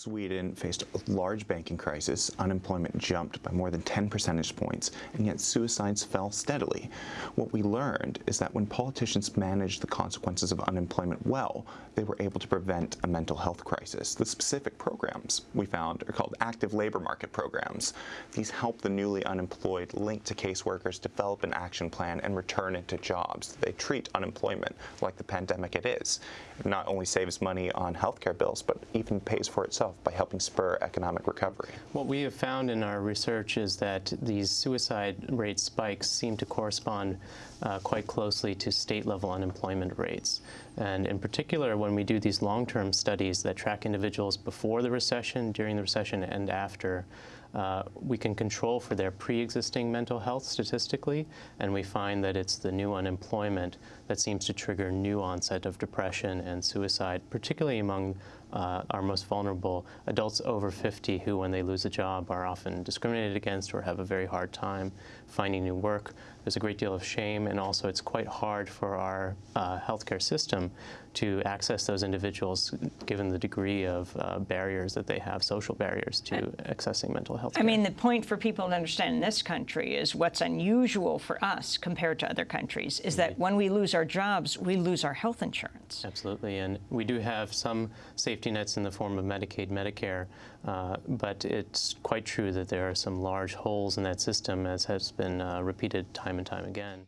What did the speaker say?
Sweden faced a large banking crisis, unemployment jumped by more than 10 percentage points, and yet suicides fell steadily. What we learned is that when politicians managed the consequences of unemployment well, they were able to prevent a mental health crisis. The specific programs we found are called active labor market programs. These help the newly unemployed link to caseworkers, develop an action plan, and return into jobs. They treat unemployment like the pandemic it is. It not only saves money on healthcare bills, but even pays for itself by helping spur economic recovery. What we have found in our research is that these suicide rate spikes seem to correspond uh, quite closely to state-level unemployment rates. And in particular, when we do these long-term studies that track individuals before the recession, during the recession, and after, uh, we can control for their pre-existing mental health statistically, and we find that it's the new unemployment that seems to trigger new onset of depression and suicide, particularly among uh, our most vulnerable adults over 50 who, when they lose a job, are often discriminated against or have a very hard time finding new work. There's a great deal of shame, and also it's quite hard for our uh, healthcare system to access those individuals given the degree of uh, barriers that they have, social barriers to accessing mental health care. I mean, the point for people to understand in this country is what's unusual for us compared to other countries is that when we lose our jobs, we lose our health insurance. Absolutely, and we do have some safety nets in the form of Medicaid, Medicare, uh, but it's quite true that there are some large holes in that system as has been uh, repeated time and time again.